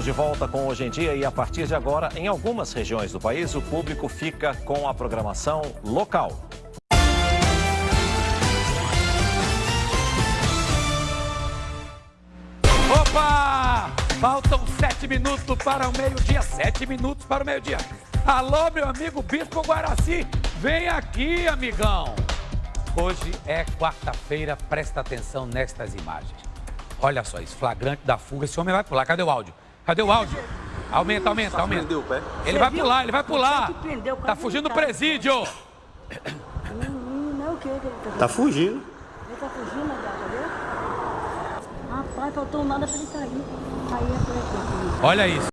Estamos de volta com Hoje em Dia e a partir de agora, em algumas regiões do país, o público fica com a programação local. Opa! Faltam sete minutos para o meio-dia. Sete minutos para o meio-dia. Alô, meu amigo Bispo Guaraci. Vem aqui, amigão. Hoje é quarta-feira. Presta atenção nestas imagens. Olha só isso. Flagrante da fuga. Esse homem vai pular. Cadê o áudio? Cadê o áudio? Aumenta, aumenta, aumenta. Ele vai pular, ele vai pular. Tá fugindo do presídio. Não, o que? Tá fugindo. Ele tá fugindo, tá vendo? Rapaz, faltou nada pra ele cair. Aí é por aqui. Olha isso.